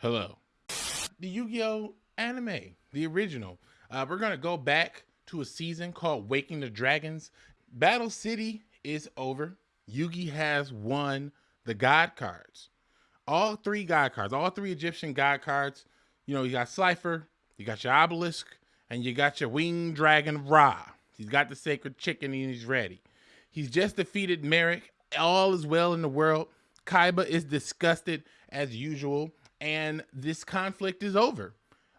Hello. The Yu-Gi-Oh anime, the original. Uh, we're gonna go back to a season called Waking the Dragons. Battle City is over. Yugi has won the God cards. All three God cards, all three Egyptian God cards. You know, you got Slifer, you got your Obelisk, and you got your Winged Dragon Ra. He's got the Sacred Chicken and he's ready. He's just defeated Marik. All is well in the world. Kaiba is disgusted as usual and this conflict is over.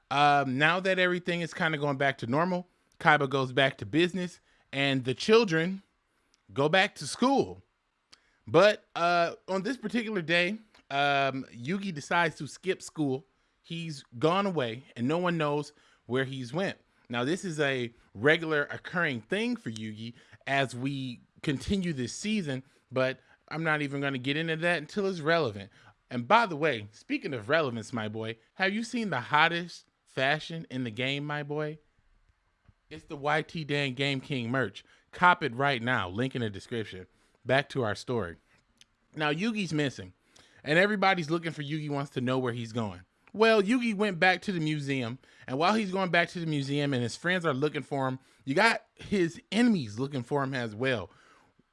Um, now that everything is kind of going back to normal, Kaiba goes back to business, and the children go back to school. But uh, on this particular day, um, Yugi decides to skip school. He's gone away, and no one knows where he's went. Now, this is a regular occurring thing for Yugi as we continue this season, but I'm not even going to get into that until it's relevant. And by the way, speaking of relevance, my boy, have you seen the hottest fashion in the game, my boy? It's the YT Dan Game King merch. Cop it right now. Link in the description. Back to our story. Now, Yugi's missing, and everybody's looking for Yugi wants to know where he's going. Well, Yugi went back to the museum, and while he's going back to the museum and his friends are looking for him, you got his enemies looking for him as well.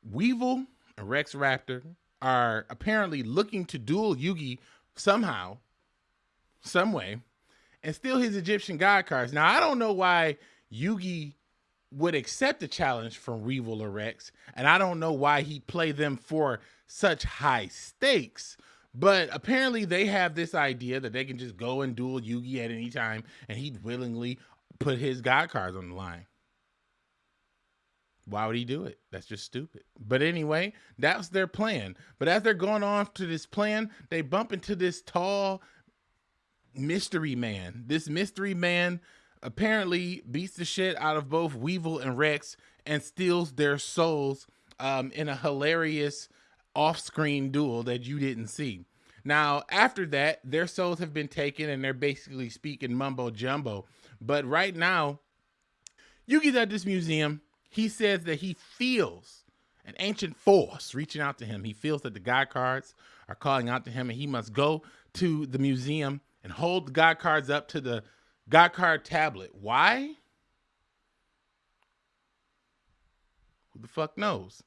Weevil Rex Raptor, are apparently looking to duel Yugi somehow, some way, and steal his Egyptian god cards. Now, I don't know why Yugi would accept a challenge from Weevil or Rex, and I don't know why he'd play them for such high stakes. But apparently, they have this idea that they can just go and duel Yugi at any time, and he'd willingly put his god cards on the line. Why would he do it? That's just stupid. But anyway, that's their plan. But as they're going off to this plan, they bump into this tall mystery man. This mystery man apparently beats the shit out of both Weevil and Rex and steals their souls um, in a hilarious off-screen duel that you didn't see. Now, after that, their souls have been taken and they're basically speaking mumbo jumbo. But right now, Yugi's at this museum he says that he feels an ancient force reaching out to him. He feels that the God cards are calling out to him and he must go to the museum and hold the God cards up to the God card tablet. Why? Who the fuck knows?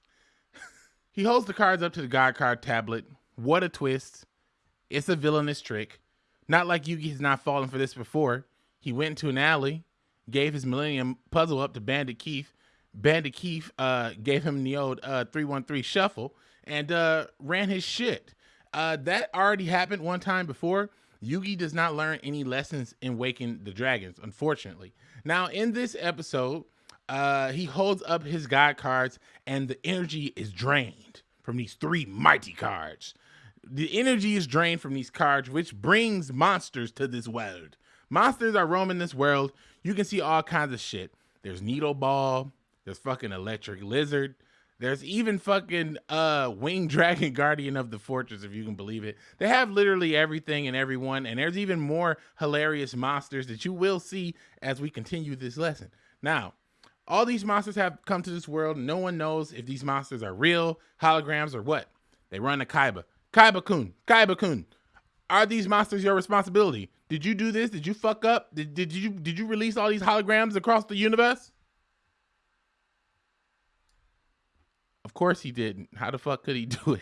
he holds the cards up to the God card tablet. What a twist. It's a villainous trick. Not like Yugi has not fallen for this before. He went into an alley, gave his Millennium puzzle up to Bandit Keith, Bandit Keith uh, gave him the old uh, 313 shuffle and uh, ran his shit. Uh, that already happened one time before. Yugi does not learn any lessons in Waking the Dragons, unfortunately. Now, in this episode, uh, he holds up his God cards and the energy is drained from these three mighty cards. The energy is drained from these cards, which brings monsters to this world. Monsters are roaming this world. You can see all kinds of shit. There's Needle Ball, there's fucking Electric Lizard. There's even fucking uh Winged Dragon Guardian of the Fortress, if you can believe it. They have literally everything and everyone, and there's even more hilarious monsters that you will see as we continue this lesson. Now, all these monsters have come to this world. No one knows if these monsters are real, holograms, or what. They run to Kaiba. Kaiba Kun, Kaiba Kun, are these monsters your responsibility? Did you do this? Did you fuck up? Did, did you did you release all these holograms across the universe? Of course he didn't. How the fuck could he do it?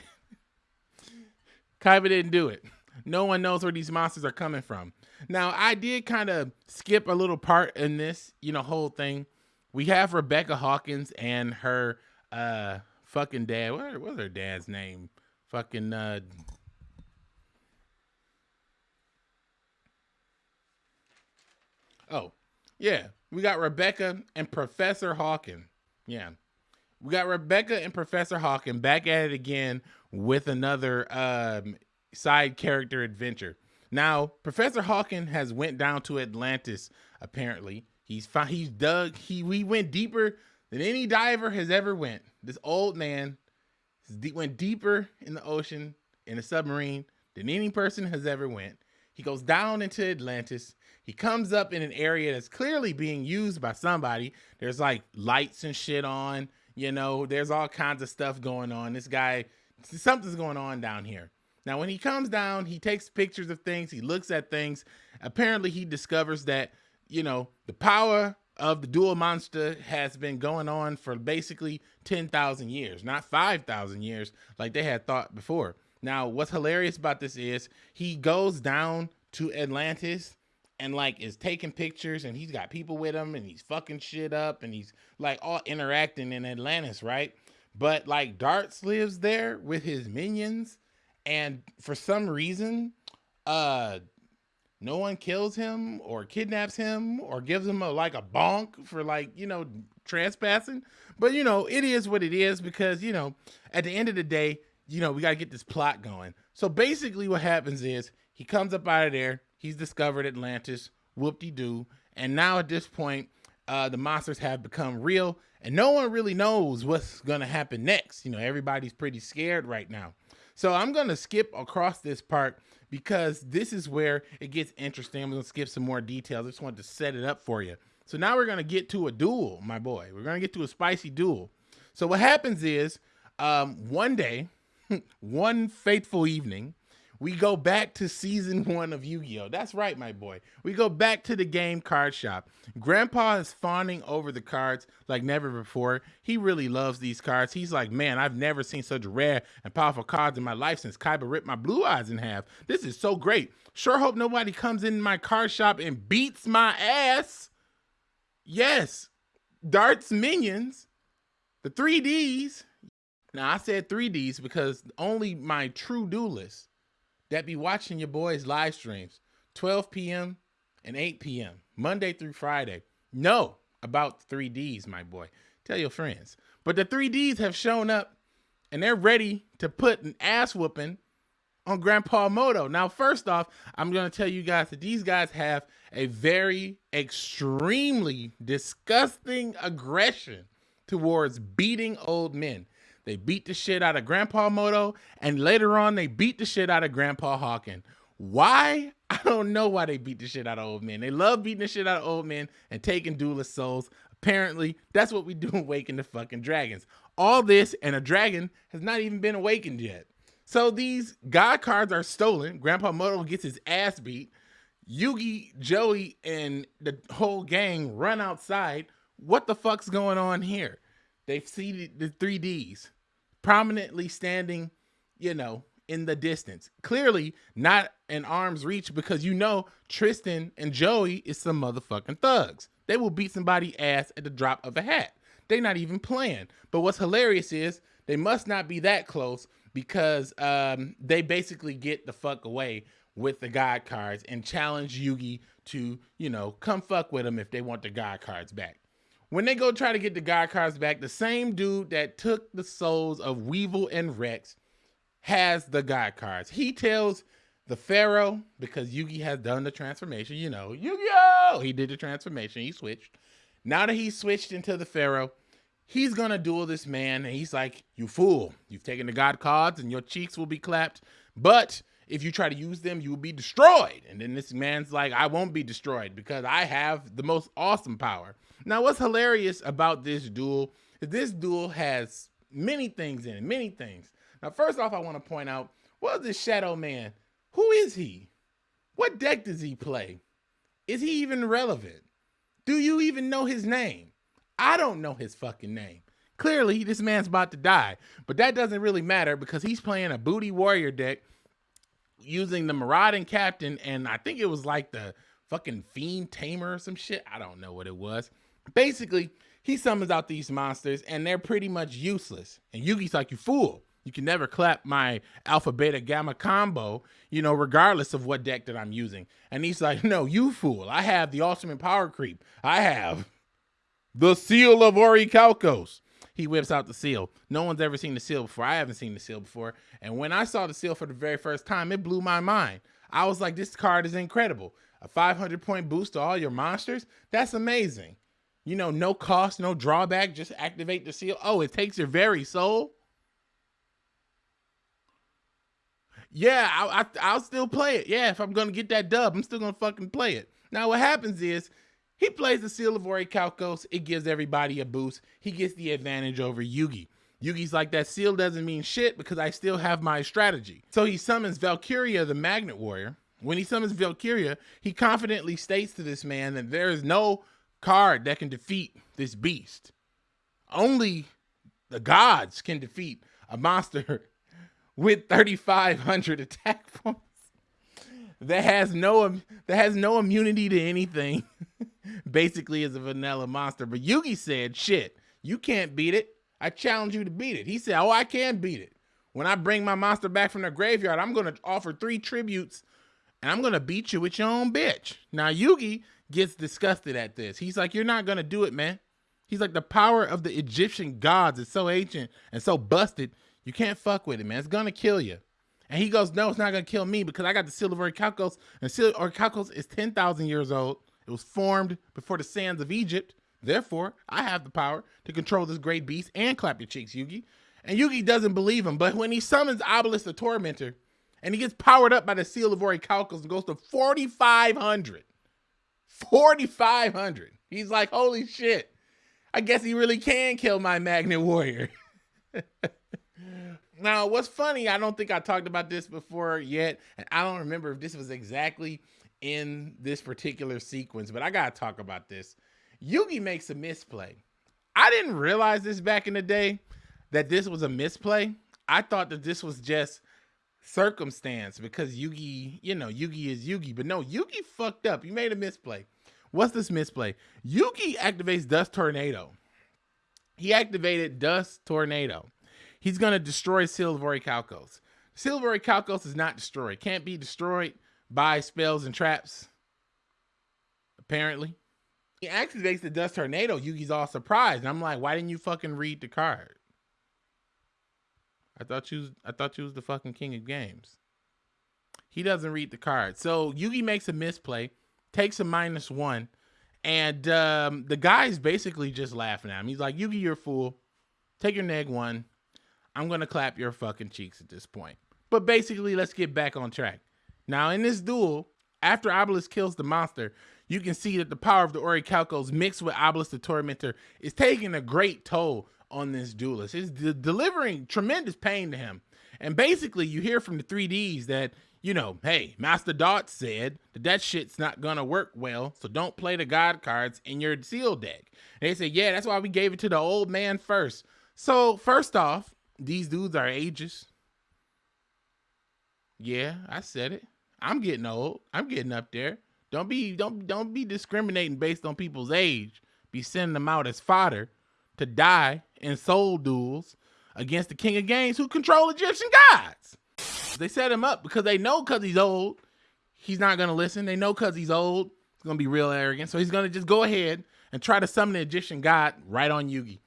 Kaiba didn't do it. No one knows where these monsters are coming from. Now, I did kind of skip a little part in this, you know, whole thing. We have Rebecca Hawkins and her uh fucking dad. What was her dad's name? Fucking uh Oh, yeah. We got Rebecca and Professor Hawkins. Yeah. We got Rebecca and Professor Hawkins back at it again with another um, side character adventure. Now, Professor Hawkins has went down to Atlantis. Apparently, he's he's dug. He we went deeper than any diver has ever went. This old man went deeper in the ocean in a submarine than any person has ever went. He goes down into Atlantis. He comes up in an area that's clearly being used by somebody. There's like lights and shit on. You know, there's all kinds of stuff going on. This guy, something's going on down here. Now, when he comes down, he takes pictures of things, he looks at things. Apparently, he discovers that, you know, the power of the dual monster has been going on for basically 10,000 years, not 5,000 years like they had thought before. Now, what's hilarious about this is he goes down to Atlantis and like is taking pictures and he's got people with him and he's fucking shit up and he's like all interacting in Atlantis, right? But like Dartz lives there with his minions and for some reason, uh no one kills him or kidnaps him or gives him a like a bonk for like, you know, trespassing. But you know, it is what it is because, you know, at the end of the day, you know, we got to get this plot going. So basically what happens is he comes up out of there, he's discovered Atlantis, whoop-de-doo, and now at this point, uh, the monsters have become real and no one really knows what's going to happen next. You know, everybody's pretty scared right now. So I'm going to skip across this part because this is where it gets interesting. I'm going to skip some more details. I just wanted to set it up for you. So now we're going to get to a duel, my boy. We're going to get to a spicy duel. So what happens is um, one day, one fateful evening, we go back to season one of Yu-Gi-Oh! That's right, my boy. We go back to the game card shop. Grandpa is fawning over the cards like never before. He really loves these cards. He's like, man, I've never seen such rare and powerful cards in my life since Kaiba ripped my blue eyes in half. This is so great. Sure hope nobody comes in my card shop and beats my ass. Yes, Dartz Minions, the 3Ds. Now, I said 3Ds because only my true duelists that be watching your boys live streams 12 p.m. and 8 p.m. Monday through Friday know about 3Ds, my boy. Tell your friends. But the 3Ds have shown up and they're ready to put an ass whooping on Grandpa Muto. Now, first off, I'm going to tell you guys that these guys have a very extremely disgusting aggression towards beating old men. They beat the shit out of Grandpa Muto, and later on, they beat the shit out of Grandpa Hawken. Why? I don't know why they beat the shit out of old men. They love beating the shit out of old men and taking duelist souls. Apparently, that's what we do in Waking the fucking Dragons. All this, and a dragon has not even been awakened yet. So these God cards are stolen. Grandpa Muto gets his ass beat. Yugi, Joey, and the whole gang run outside. What the fuck's going on here? They've seen the 3Ds prominently standing, you know, in the distance. Clearly not in arm's reach because you know Tristan and Joey is some motherfucking thugs. They will beat somebody ass at the drop of a hat. They not even playing. But what's hilarious is they must not be that close because um, they basically get the fuck away with the God cards and challenge Yugi to, you know, come fuck with them if they want the God cards back when they go try to get the God cards back, the same dude that took the souls of Weevil and Rex has the God cards. He tells the Pharaoh, because Yugi has done the transformation, you know, Yu-Gi-Oh! He did the transformation, he switched. Now that he's switched into the Pharaoh, he's gonna duel this man, and he's like, you fool, you've taken the God cards and your cheeks will be clapped, but if you try to use them, you will be destroyed. And then this man's like, I won't be destroyed because I have the most awesome power. Now, what's hilarious about this duel is this duel has many things in it, many things. Now, first off, I want to point out, what is this Shadow Man? Who is he? What deck does he play? Is he even relevant? Do you even know his name? I don't know his fucking name. Clearly, this man's about to die, but that doesn't really matter because he's playing a booty warrior deck using the Marauding Captain, and I think it was like the fucking Fiend Tamer or some shit. I don't know what it was. Basically, he summons out these monsters, and they're pretty much useless. And Yugi's like, you fool. You can never clap my alpha, beta, gamma combo, you know, regardless of what deck that I'm using. And he's like, no, you fool. I have the ultimate power creep. I have the seal of Orichalcos he whips out the seal. No one's ever seen the seal before. I haven't seen the seal before. And when I saw the seal for the very first time, it blew my mind. I was like, this card is incredible. A 500 point boost to all your monsters? That's amazing. You know, no cost, no drawback, just activate the seal. Oh, it takes your very soul? Yeah, I, I, will still play it. Yeah, if I'm to get that dub, I'm still to fucking play it. Now, what happens is he plays the Seal of Orichalcos. It gives everybody a boost. He gets the advantage over Yugi. Yugi's like, that seal doesn't mean shit because I still have my strategy. So he summons Valkyrion, the Magnet Warrior. When he summons Valkyrion, he confidently states to this man that there is no card that can defeat this beast. Only the gods can defeat a monster with 3,500 attack points that has no that has no immunity to anything. Basically, is a vanilla monster. But Yugi said, "Shit, you can't beat it. I challenge you to beat it." He said, "Oh, I can beat it. When I bring my monster back from the graveyard, I'm gonna offer three tributes, and I'm gonna beat you with your own bitch." Now Yugi gets disgusted at this. He's like, "You're not gonna do it, man." He's like, "The power of the Egyptian gods is so ancient and so busted." You can't fuck with it, man. It's gonna kill you. And he goes, No, it's not gonna kill me because I got the seal of Orichalcos, and seal of Orichalcos is 10,000 years old. It was formed before the sands of Egypt. Therefore, I have the power to control this great beast and clap your cheeks, Yugi. And Yugi doesn't believe him, but when he summons Obelisk the Tormentor, and he gets powered up by the seal of Orichalcos and goes to 4,500. 4,500. He's like, holy shit. I guess he really can kill my Magnet Warrior. Now, what's funny, I don't think I talked about this before yet, and I don't remember if this was exactly in this particular sequence, but I gotta talk about this. Yugi makes a misplay. I didn't realize this back in the day that this was a misplay. I thought that this was just circumstance because Yugi, you know, Yugi is Yugi, but no, Yugi fucked up. You made a misplay. What's this misplay? Yugi activates Dust Tornado. He activated Dust Tornado he's to destroy Orichalcos. Seal of Orichalcos is not destroyed. Can't be destroyed by spells and traps. Apparently. He activates the Dust Tornado. Yugi's all surprised. And I'm like, why didn't you fucking read the card? I thought you was, I thought you was the fucking king of games. He doesn't read the card. So Yugi makes a misplay, takes a minus one, and um, the guy's basically just laughing at him. He's like, Yugi, you're a fool. Take your neg one. I'm going to clap your fucking cheeks at this point. But basically, let's get back on track. Now, in this duel, after Obelisk kills the monster, you can see that the power of the Orichalcos mixed with Obelisk the Tormentor is taking a great toll on this duelist. It's de delivering tremendous pain to him. And basically, you hear from the 3Ds that, you know, hey, Master Dartz said that that shit's not gonna work well, so don't play the God cards in your seal deck. And they say, yeah, that's why we gave it to the old man first. So, first off, these dudes are ages. Yeah, I said it. I'm getting old. I'm getting up there. Don't be don't don't be discriminating based on people's age. Be sending them out as fodder to die in soul duels against the king of games who control Egyptian gods. They set him up because they know because he's old, he's not gonna listen. They know because he's old, he's gonna be real arrogant. So he's gonna just go ahead and try to summon the Egyptian god right on Yugi.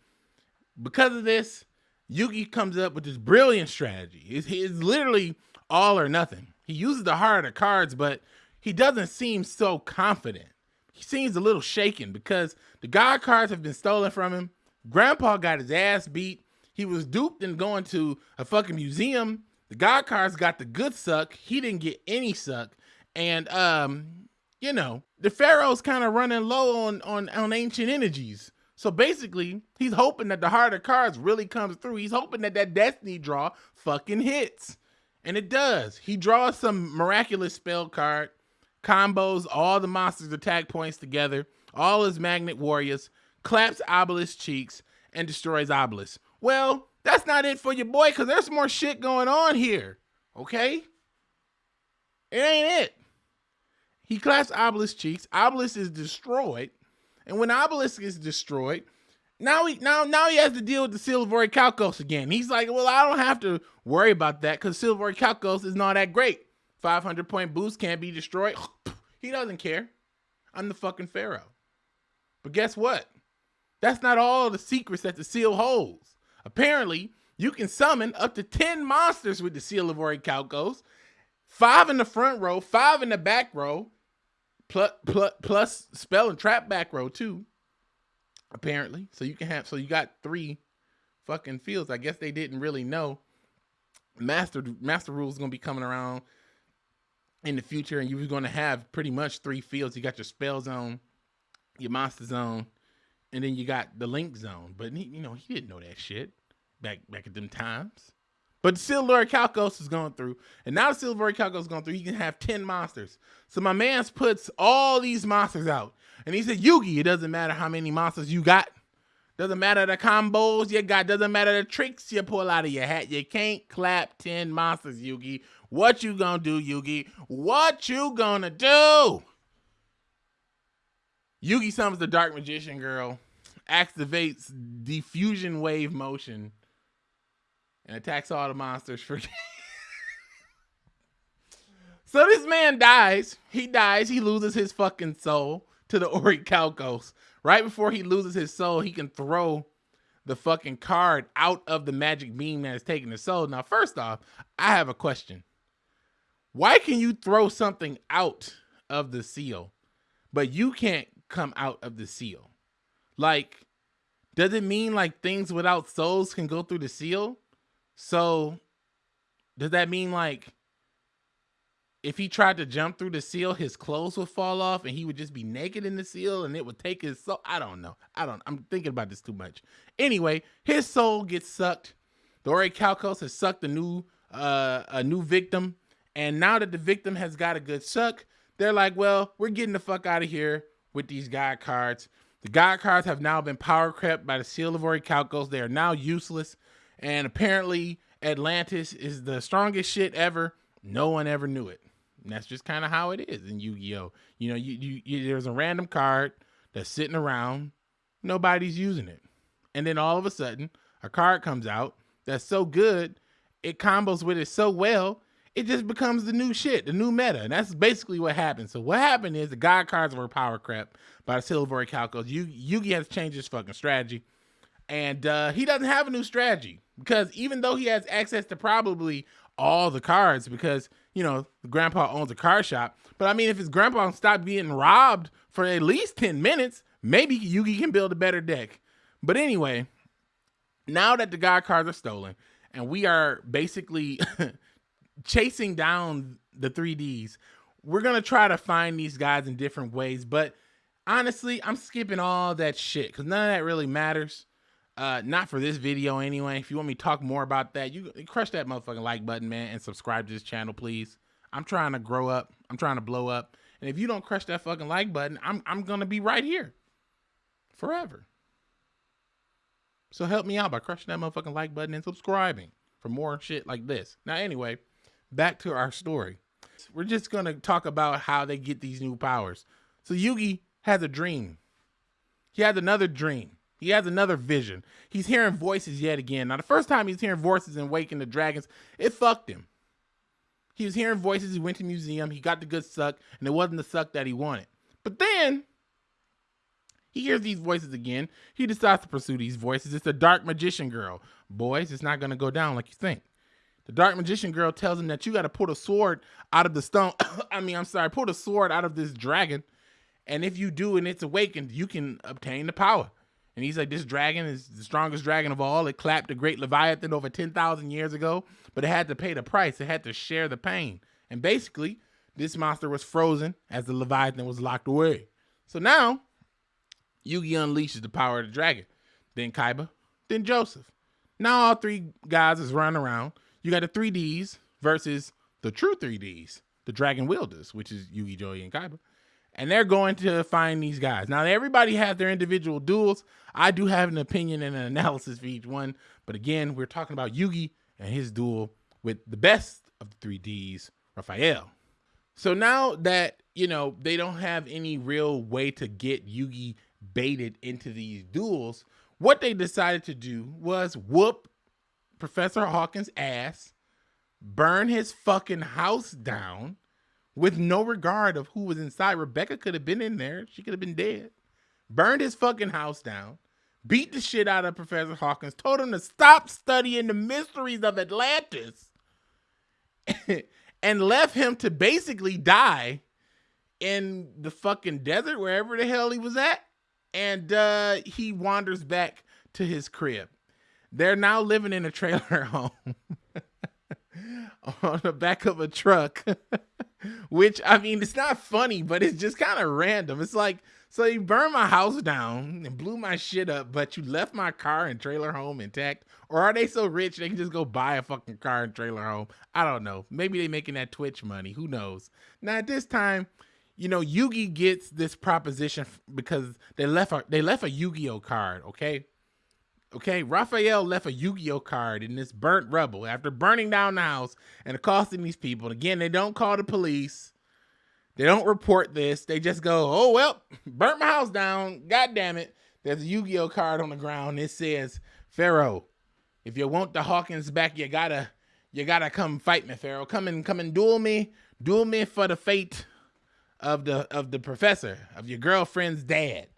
Because of this, Yugi comes up with this brilliant strategy. It's, it's literally all or nothing. He uses the harder cards, but he doesn't seem so confident. He seems a little shaken because the God cards have been stolen from him. Grandpa got his ass beat. He was duped and going to a fucking museum. The God cards got the good suck. He didn't get any suck. And um, you know, the Pharaoh's kind of running low on on on ancient energies. So basically, he's hoping that the harder cards really comes through. He's hoping that that destiny draw fucking hits. And it does. He draws some miraculous spell card, combos all the monsters' attack points together, all his magnet warriors, claps Obelisk cheeks, and destroys Obelisk. Well, that's not it for your boy, because there's more shit going on here. Okay? It ain't it. He claps Obelisk cheeks. Obelisk is destroyed. And when Obelisk is destroyed, now he now now he has to deal with the Seal of Orichalcos again. He's like, well, I don't have to worry about that because Seal of Orichalcos is not that great. 500 point boost can't be destroyed. he doesn't care. I'm the fucking Pharaoh. But guess what? That's not all the secrets that the seal holds. Apparently, you can summon up to 10 monsters with the Seal of Orichalcos. Five in the front row, five in the back row, plus, plus, plus spell and trap back row too. Apparently, so you can have so you got three fucking fields. I guess they didn't really know. Master Master rules gonna be coming around in the future, and you're gonna have pretty much three fields. You got your spell zone, your monster zone, and then you got the link zone. But he, you know, he didn't know that shit. back back at them times. But Silver Calcos is going through, and now Silver Calcos is going through. He can have ten monsters. So my man's puts all these monsters out, and he said, "Yugi, it doesn't matter how many monsters you got." Doesn't matter the combos you got. Doesn't matter the tricks you pull out of your hat. You can't clap 10 monsters, Yugi. What you gonna do, Yugi? What you gonna do? Yugi summons the Dark Magician Girl, activates diffusion wave motion, and attacks all the monsters for. so this man dies. He dies. He loses his fucking soul to the Ori Orichalcos. Right before he loses his soul, he can throw the fucking card out of the magic beam that is taking his soul. Now, first off, I have a question. Why can you throw something out of the seal, but you can't come out of the seal? Like, does it mean like things without souls can go through the seal? So, does that mean like if he tried to jump through the seal, his clothes would fall off and he would just be naked in the seal and it would take his soul. I don't know. I don't, I'm thinking about this too much. Anyway, his soul gets sucked. The Orichalcos has sucked a new, uh, a new victim. And now that the victim has got a good suck, they're like, well, we're getting the fuck out of here with these god cards. The god cards have now been power crept by the seal of Orichalcos. They are now useless. And apparently Atlantis is the strongest shit ever. No one ever knew it. And that's just kind of how it is in Yu-Gi-Oh. You know, you, you, you there's a random card that's sitting around, nobody's using it, and then all of a sudden a card comes out that's so good, it combos with it so well, it just becomes the new shit, the new meta, and that's basically what happened. So what happened is the god cards were power crap by the Silver Calcos. Yu Yugi has changed his fucking strategy, and uh, he doesn't have a new strategy because even though he has access to probably all the cards because you know grandpa owns a car shop but i mean if his grandpa stopped being robbed for at least 10 minutes maybe yugi can build a better deck but anyway now that the god cards are stolen and we are basically chasing down the 3ds we're gonna try to find these guys in different ways but honestly i'm skipping all that shit because none of that really matters uh, not for this video anyway. If you want me to talk more about that, you crush that motherfucking like button, man, and subscribe to this channel, please. I'm trying to grow up. I'm trying to blow up. And if you don't crush that fucking like button, I'm I'm gonna be right here forever. So help me out by crushing that motherfucking like button and subscribing for more shit like this. Now, anyway, back to our story. We're just gonna talk about how they get these new powers. So Yugi has a dream. He has another dream. He has another vision. He's hearing voices yet again. Now, the first time he's hearing voices in Waking the Dragons, it fucked him. He was hearing voices. He went to museum. He got the good suck, and it wasn't the suck that he wanted. But then he hears these voices again. He decides to pursue these voices. It's the dark magician girl. Boys, it's not going to go down like you think. The dark magician girl tells him that you got to pull the sword out of the stone. I mean, I'm sorry, pull the sword out of this dragon. And if you do and it's awakened, you can obtain the power. And he's like, this dragon is the strongest dragon of all. It clapped the great Leviathan over 10,000 years ago, but it had to pay the price. It had to share the pain. And basically, this monster was frozen as the Leviathan was locked away. So now, Yugi unleashes the power of the dragon. Then Kaiba, then Joseph. Now all three guys is running around. You got the 3Ds versus the true 3Ds, the Dragon Wielders, which is Yugi, Joey, and Kaiba and they're going to find these guys. Now, everybody has their individual duels. I do have an opinion and an analysis for each one, but again, we're talking about Yugi and his duel with the best of the three Ds, Raphael. So now that, you know, they don't have any real way to get Yugi baited into these duels, what they decided to do was whoop Professor Hawkins' ass, burn his fucking house down, with no regard of who was inside. Rebecca could have been in there. She could have been dead. Burned his fucking house down. Beat the shit out of Professor Hawkins. Told him to stop studying the mysteries of Atlantis. and left him to basically die in the fucking desert, wherever the hell he was at. And uh, he wanders back to his crib. They're now living in a trailer home on the back of a truck. Which I mean, it's not funny, but it's just kind of random. It's like So you burned my house down and blew my shit up, but you left my car and trailer home intact. Or are they so rich they can just go buy a fucking car and trailer home? I don't know. Maybe they making that Twitch money. Who knows? Now at this time, you know, Yugi gets this proposition because they left a they left a Yu-Gi-Oh card, okay? Okay, Raphael left a Yu-Gi-Oh card in this burnt rubble after burning down the house and accosting these people. And again, they don't call the police. They don't report this. They just go, "Oh well, burnt my house down. God damn it!" There's a Yu-Gi-Oh card on the ground. It says, "Pharaoh, if you want the Hawkins back, you gotta, you gotta come fight me, Pharaoh. Come and come and duel me, duel me for the fate of the of the professor of your girlfriend's dad."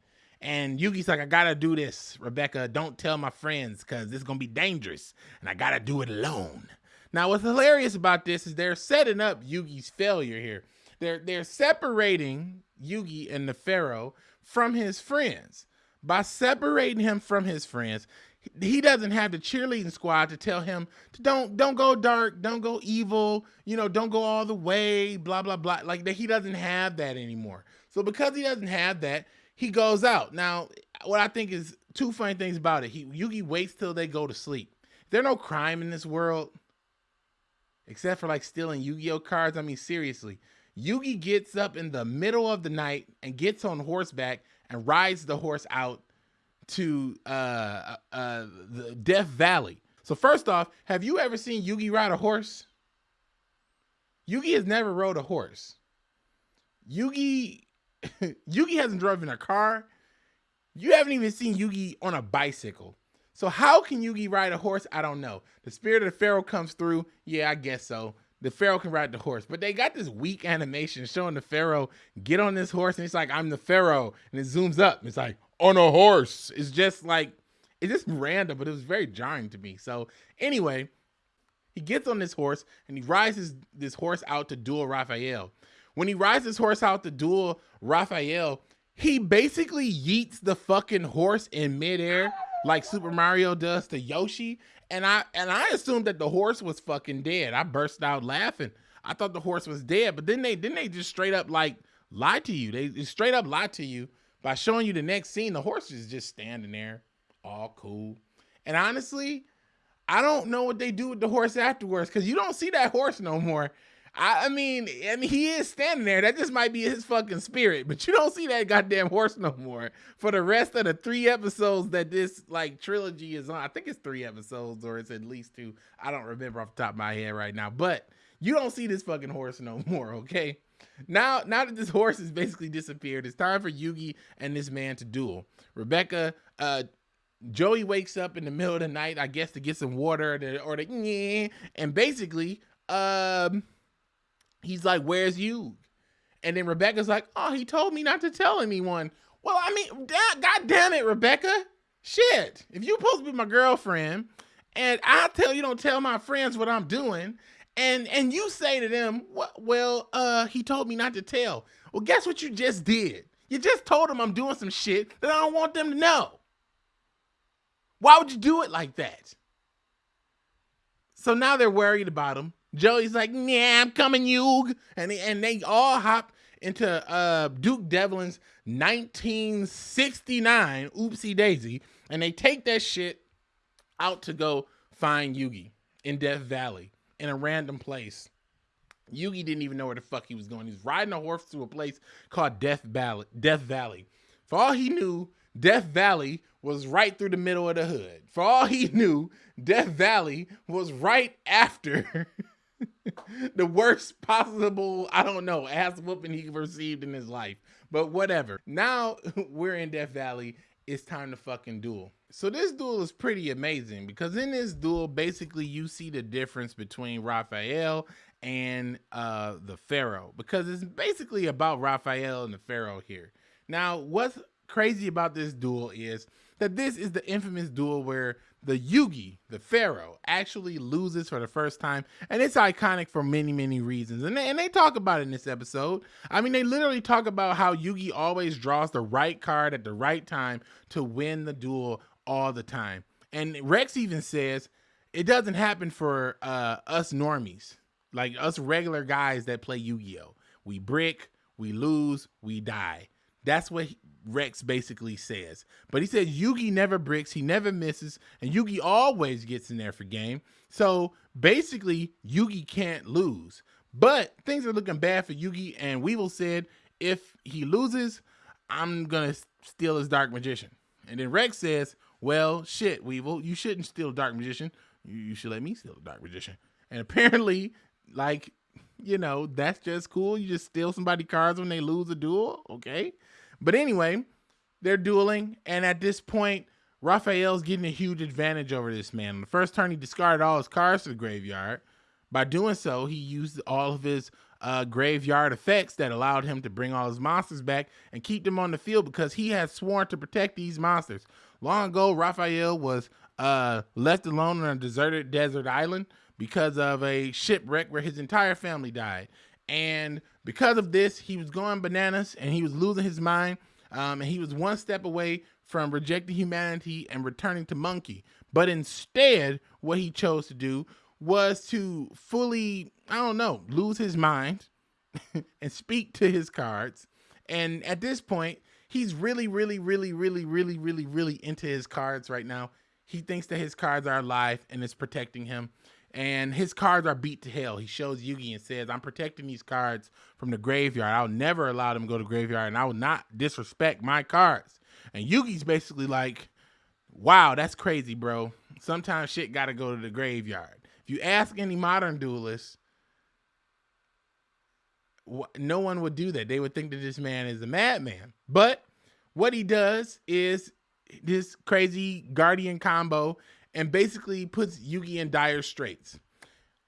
And Yugi's like, I gotta do this, Rebecca. Don't tell my friends because this is gonna be dangerous, and I gotta do it alone. Now, what's hilarious about this is they're setting up Yugi's failure here. They're they're separating Yugi and the Pharaoh from his friends. By separating him from his friends, he doesn't have the cheerleading squad to tell him to don't don't go dark, don't go evil, you know, don't go all the way, blah blah blah. Like that, he doesn't have that anymore. So because he doesn't have that, he goes out. Now, what I think is two funny things about it. He Yugi waits till they go to sleep. There no crime in this world, except for like stealing Yu-Gi-Oh cards. I mean, seriously, Yugi gets up in the middle of the night and gets on horseback and rides the horse out to uh, uh, uh the Death Valley. So first off, have you ever seen Yugi ride a horse? Yugi has never rode a horse. Yugi Yugi hasn't driven a car. You haven't even seen Yugi on a bicycle. So how can Yugi ride a horse? I don't know. The spirit of the Pharaoh comes through. Yeah, I guess so. The Pharaoh can ride the horse, but they got this weak animation showing the Pharaoh get on this horse, and it's like I'm the Pharaoh, and it zooms up. It's like on a horse. It's just like it's just random, but it was very jarring to me. So anyway, he gets on this horse and he rides his, this horse out to duel Raphael. When he rides his horse out to duel Raphael, he basically yeets the fucking horse in midair like Super Mario does to Yoshi. And I and I assumed that the horse was fucking dead. I burst out laughing. I thought the horse was dead, but then they then they just straight up like lie to you. They straight up lied to you by showing you the next scene. The horse is just standing there, all cool. And honestly, I don't know what they do with the horse afterwards because you don't see that horse no more. I, I mean, I mean, he is standing there. That just might be his fucking spirit, but you don't see that goddamn horse no more for the rest of the three episodes that this like trilogy is on. I think it's three episodes or it's at least two. I don't remember off the top of my head right now, but you don't see this fucking horse no more. Okay. Now, now that this horse has basically disappeared, it's time for Yugi and this man to duel. Rebecca, uh, Joey wakes up in the middle of the night, I guess, to get some water or the, or and basically, um, he's like, Where's you? And then Rebecca's like, Oh, he told me not to tell anyone. Well, I mean, God damn it, Rebecca. Shit. If you're supposed to be my girlfriend and I tell you don't tell my friends what I'm doing, and and you say to them, well, uh, he told me not to tell. Well, guess what you just did? You just told them I'm doing some shit that I don't want them to know. Why would you do it like that? So now they're worried about him. Joey's like, yeah, I'm coming, Yug. And they, and they all hop into uh, Duke Devlin's 1969 Oopsie Daisy, and they take that shit out to go find Yugi in Death Valley in a random place. Yugi didn't even know where the fuck he was going. He's riding a horse to a place called Death Valley. Death Valley. For all he knew, Death Valley was right through the middle of the hood. For all he knew, Death Valley was right after the worst possible, I don't know, ass whooping he received in his life. But whatever. Now we're in Death Valley. It's time to fucking duel. So this duel is pretty amazing because in this duel, basically you see the difference between Raphael and uh, the Pharaoh because it's basically about Raphael and the Pharaoh here. Now, what's crazy about this duel is that this is the infamous duel where the Yugi, the Pharaoh, actually loses for the first time. And it's iconic for many, many reasons. And they, and they talk about it in this episode. I mean, they literally talk about how Yugi always draws the right card at the right time to win the duel all the time. And Rex even says it doesn't happen for uh, us normies, like us regular guys that play Yu Gi Oh! We brick, we lose, we die. That's what Rex basically says. But he said Yugi never bricks, he never misses, and Yugi always gets in there for game. So basically, Yugi can't lose. But things are looking bad for Yugi, and Weevil said if he loses, I'm gonna steal his Dark Magician. And then Rex says, Well, shit, Weevil, you shouldn't steal Dark Magician. You, should let me steal Dark Magician. And apparently, like, you know, that's just cool. You just steal somebody cards when they lose a duel. Okay. But anyway, they're dueling, and at this point, Raphael's getting a huge advantage over this man. On the first turn, he discarded all his cards to the graveyard. By doing so, he used all of his uh, graveyard effects that allowed him to bring all his monsters back and keep them on the field because he had sworn to protect these monsters. Long ago, Raphael was uh, left alone on a deserted desert island because of a shipwreck where his entire family died. And because of this, he was going bananas and he was losing his mind. Um, and he was one step away from rejecting humanity and returning to monkey. But instead, what he chose to do was to fully, I don't know, lose his mind and speak to his cards. And at this point, he's really, really, really, really, really, really, really into his cards right now. He thinks that his cards are alive and it's protecting him and his cards are beat to hell. He shows Yugi and says, I'm protecting these cards from the graveyard. I'll never allow them to go to graveyard and I will not disrespect my cards. And Yugi's basically like, wow, that's crazy, bro. Sometimes shit got to go to the graveyard. If you ask any modern duelist, no one would do that. They would think that this man is a madman. But what he does is this crazy guardian combo and basically puts Yugi in dire straits.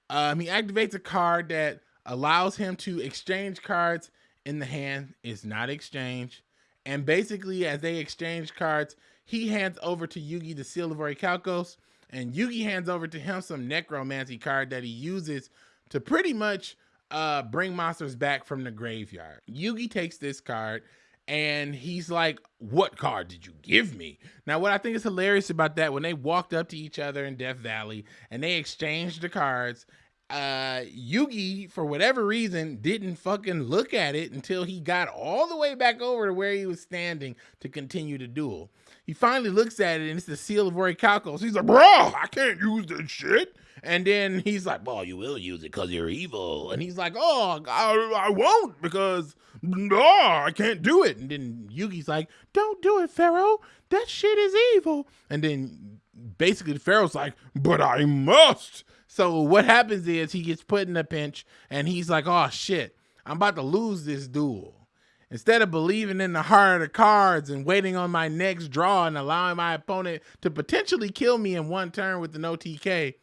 Um, he activates a card that allows him to exchange cards in the hand. It's not exchange. And basically, as they exchange cards, he hands over to Yugi the Seal of Orichalcos, and Yugi hands over to him some Necromancy card that he uses to pretty much uh, bring monsters back from the graveyard. Yugi takes this card and he's like, What card did you give me? Now, what I think is hilarious about that, when they walked up to each other in Death Valley and they exchanged the cards, uh, Yugi, for whatever reason, didn't fucking look at it until he got all the way back over to where he was standing to continue the duel. He finally looks at it and it's the seal of Orichalcos. He's like, Bro, I can't use this shit. And then he's like, Well, you will use it because you're evil. And he's like, Oh, I, I won't because no, I can't do it. And then Yugi's like, Don't do it, Pharaoh. That shit is evil. And then basically Pharaoh's like, But I must. So what happens is he gets put in a pinch and he's like, Oh shit, I'm about to lose this duel. Instead of believing in the heart of the cards and waiting on my next draw and allowing my opponent to potentially kill me in one turn with an OTK,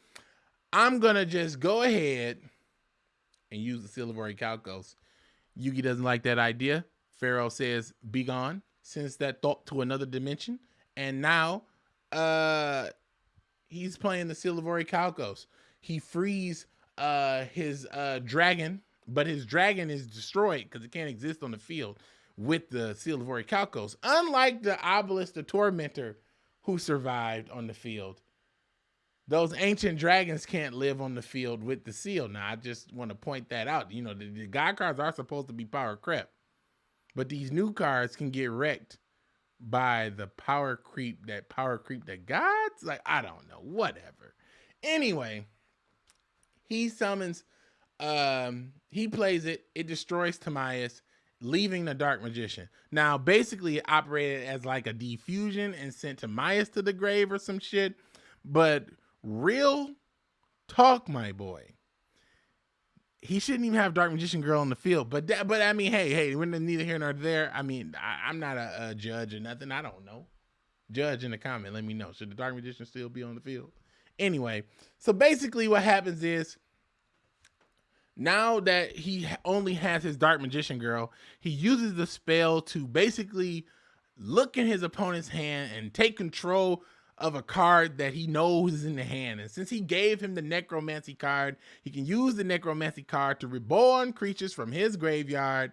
I'm gonna just go ahead and use the Seal of Orichalcos. Yugi doesn't like that idea. Pharaoh says, "Be gone." Sends that thought to another dimension, and now, uh, he's playing the Seal of Orichalcos. He frees uh his uh dragon, but his dragon is destroyed because it can't exist on the field with the Seal of Orichalcos. Unlike the Obelisk, the Tormentor, who survived on the field those ancient dragons can't live on the field with the seal. Now, I just want to point that out. You know, the, the god cards are supposed to be power creep, but these new cards can get wrecked by the power creep that power creep that gods like I don't know, whatever. Anyway, he summons um he plays it, it destroys Timaeus, leaving the dark magician. Now, basically it operated as like a defusion and sent Timaeus to the grave or some shit, but real talk, my boy. He shouldn't even have Dark Magician Girl on the field, but that, but I mean, hey, hey, we're neither here nor there. I mean, I, am not a, a, judge or nothing. I don't know. Judge in the comment, let me know. Should the Dark Magician still be on the field? Anyway, so basically, what happens is now that he only has his Dark Magician Girl, he uses the spell to basically look in his opponent's hand and take control of a card that he knows is in the hand. And since he gave him the necromancy card, he can use the necromancy card to reborn creatures from his graveyard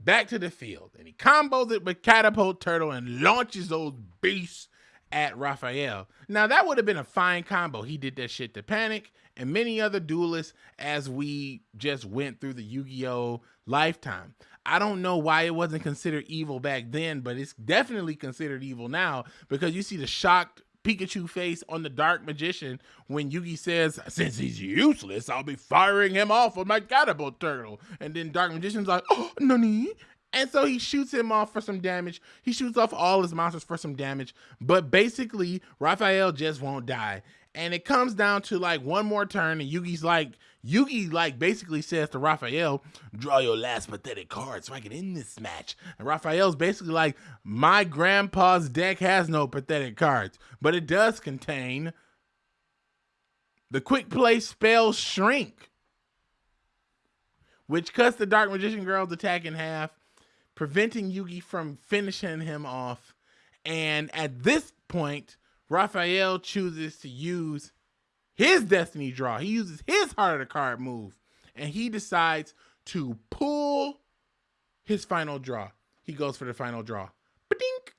back to the field. And he combos it with catapult turtle and launches those beasts at Raphael. Now that would have been a fine combo. He did that shit to Panik and many other duelists as we just went through the Yu-Gi-Oh lifetime. I don't know why it wasn't considered evil back then, but it's definitely considered evil now because you see the shocked Pikachu face on the Dark Magician when Yugi says, Since he's useless, I'll be firing him off with my catapult turtle. And then Dark Magician's like, Oh, nani? And so he shoots him off for some damage. He shoots off all his monsters for some damage. But basically, Raphael just won't die. And it comes down to like one more turn, and Yugi's like, Yugi like basically says to Raphael, draw your last pathetic card so I can end this match. And Raphael's basically like, my grandpa's deck has no pathetic cards, but it does contain the quick play spell shrink, which cuts the Dark Magician Girl's attack in half, preventing Yugi from finishing him off. And at this point, Raphael chooses to use his destiny draw. He uses his heart of the card move and he decides to pull his final draw. He goes for the final draw. Ba-dink!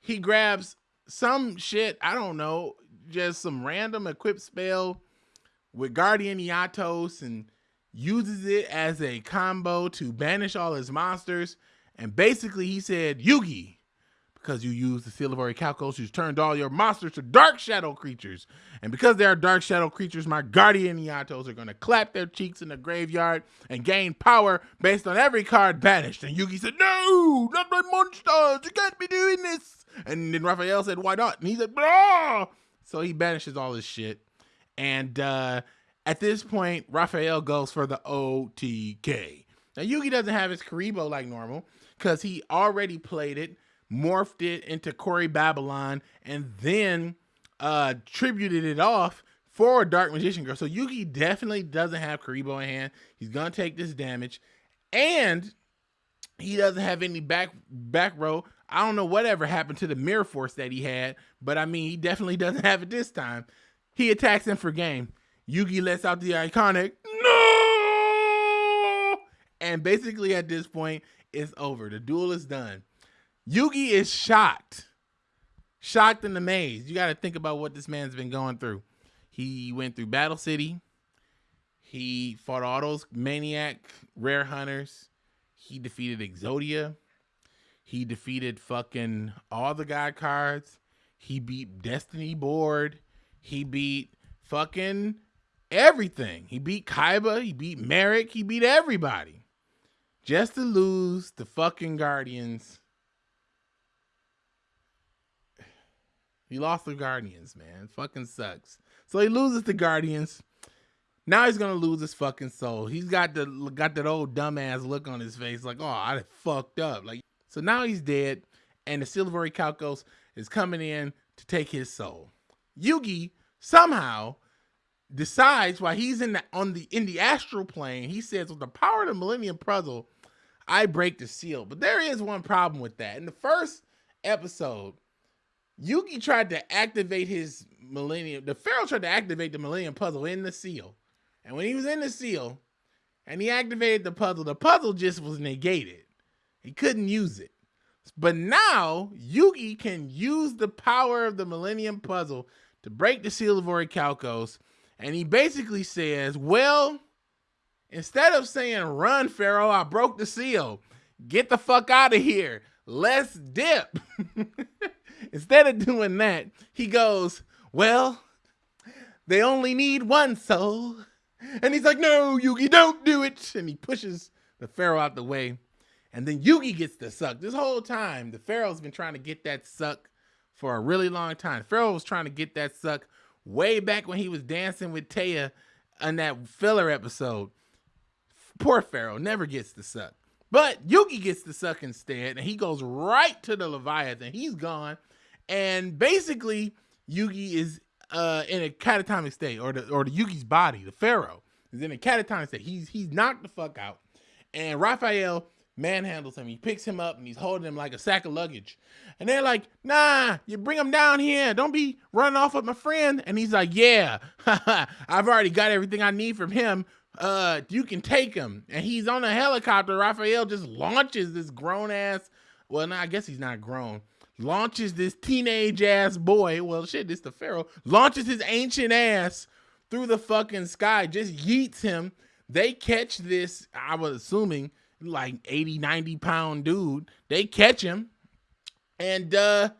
He grabs some shit, I don't know, just some random equipped spell with Guardian Eatos and uses it as a combo to banish all his monsters. And basically, he said, Yugi, because you used the Seal of Orichalcos, you turned all your monsters to Dark Shadow creatures. And because they are Dark Shadow creatures, my Guardian Eatos are going to clap their cheeks in the graveyard and gain power based on every card banished. And Yugi said, No, not my monsters. You can't be doing this. And then Raphael said, Why not? And he said, Blah. So he banishes all his shit. And uh, at this point, Raphael goes for the OTK. Now, Yugi doesn't have his Kuriboh like normal because he already played it morphed it into Kuribabylon, and then uh tributed it off for a Dark Magician Girl. So Yugi definitely doesn't have Kuriboh in hand. He's gonna take this damage, and he doesn't have any back back row. I don't know whatever happened to the mirror force that he had, but I mean he definitely doesn't have it this time. He attacks him for game. Yugi lets out the iconic no, and basically at this point it's over. The duel is done. Yugi is shocked. Shocked and amazed. You got to think about what this man's been going through. He went through Battle City. He fought all those maniac rare hunters. He defeated Exodia. He defeated fucking all the god cards. He beat Destiny Board. He beat fucking everything. He beat Kaiba. He beat Marik. He beat everybody. Just to lose the fucking Guardians He lost the Guardians, man. fucking sucks. So he loses the Guardians. Now he's gonna lose his fucking soul. He's got the got that old dumbass look on his face, like, oh, I fucked up. Like, so now he's dead, and the Seal of Orichalcos is coming in to take his soul. Yugi somehow decides while he's in the on the in the astral plane, he says, with the power of the Millennium Puzzle, I break the seal. But there is one problem with that. In the first episode, Yugi tried to activate his Millennium. The Pharaoh tried to activate the Millennium Puzzle in the seal, and when he was in the seal, and he activated the puzzle, the puzzle just was negated. He couldn't use it. But now Yugi can use the power of the Millennium Puzzle to break the seal of Orichalcos, and he basically says, "Well." Instead of saying, run, Pharaoh, I broke the seal. Get the fuck out of here. Let's dip. Instead of doing that, he goes, Well, they only need one soul. And he's like, No, Yugi, don't do it. And he pushes the Pharaoh out the way. And then Yugi gets the suck. This whole time, the Pharaoh's been trying to get that suck for a really long time. Pharaoh was trying to get that suck way back when he was dancing with Téa on that filler episode. Poor Pharaoh never gets the suck. But Yugi gets the suck instead, and he goes right to the Leviathan. He's gone. And basically, Yugi is uh, in a catatonic state, or the or the Yugi's body, the Pharaoh, is in a catatonic state. He's he's knocked the fuck out, and Raphael manhandles him. He picks him up and he's holding him like a sack of luggage. And they're like, "Nah, you bring him down here. Don't be running off with my friend." And he's like, "Yeah, I've already got everything I need from him. Uh, you can take him." And he's on a helicopter. Raphael just launches this grown ass. Well, no, I guess he's not grown launches this teenage ass boy. Well, shit, this the Pharaoh launches his ancient ass through the fucking sky, just yeets him. They catch this. I was assuming like 80, 90 pound dude. They catch him and uh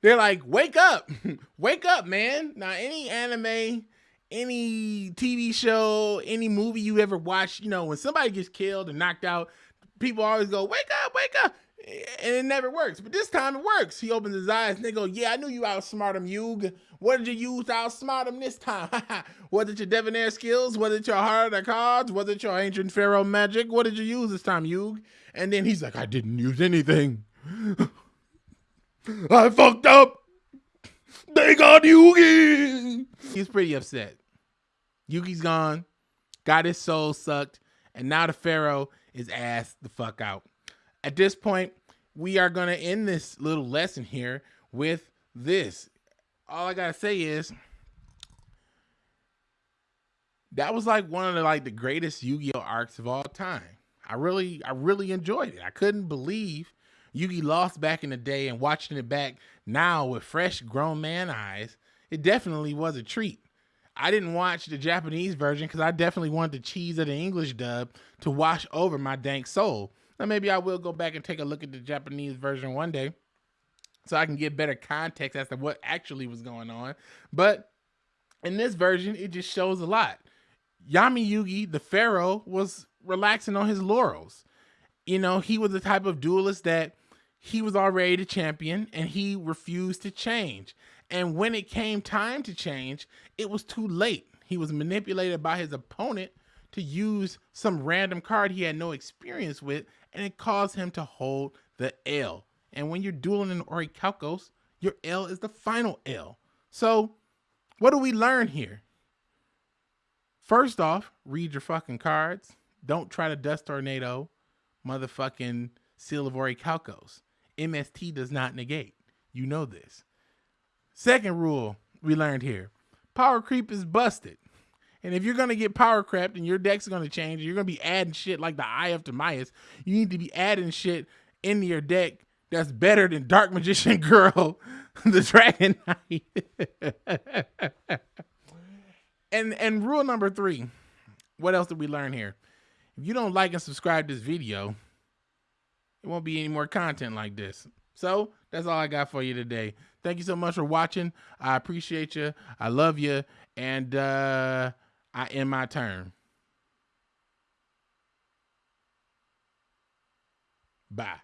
they're like, wake up, wake up, man. Now, any anime, any TV show, any movie you ever watched, you know, when somebody gets killed and knocked out, people always go, wake up, wake up. And it never works. But this time it works. He opens his eyes and they go, Yeah, I knew you outsmart him, Yug. What did you use to outsmart him this time? was it your debonair skills? Was it your heart of cards? Was it your ancient pharaoh magic? What did you use this time, Yug? And then he's like, I didn't use anything. I fucked up. They got Yugi. He's pretty upset. Yugi's gone, got his soul sucked, and now the Pharaoh is asked the fuck out. At this point, we are gonna end this little lesson here with this. All I gotta say is that was like one of the like the greatest Yu-Gi-Oh arcs of all time. I really, I really enjoyed it. I couldn't believe Yugi lost back in the day and watching it back now with fresh grown man eyes, it definitely was a treat. I didn't watch the Japanese version because I definitely wanted the cheese of the English dub to wash over my dank soul. Now maybe I will go back and take a look at the Japanese version one day so I can get better context as to what actually was going on. But in this version, it just shows a lot. Yami Yugi, the pharaoh, was relaxing on his laurels. You know, he was the type of duelist that he was already the champion and he refused to change. And when it came time to change, it was too late. He was manipulated by his opponent to use some random card he had no experience with, and it caused him to hold the L. And when you're dueling in Orichalcos, your L is the final L. So, what do we learn here? First off, read your fucking cards. Don't try to dust tornado motherfucking Seal of Orichalcos. MST does not negate. You know this. Second rule we learned here power creep is busted. And if you're going to get power crept and your deck's going to change, you're going to be adding shit like the Eye of Timaeus, you need to be adding shit into your deck that's better than Dark Magician Girl, the Dragon Knight. and and rule number three, what else did we learn here? If you don't like and subscribe this video, it won't be any more content like this. So that's all I got for you today. Thank you so much for watching. I appreciate you. I love you. And uh, I end my turn. Bye.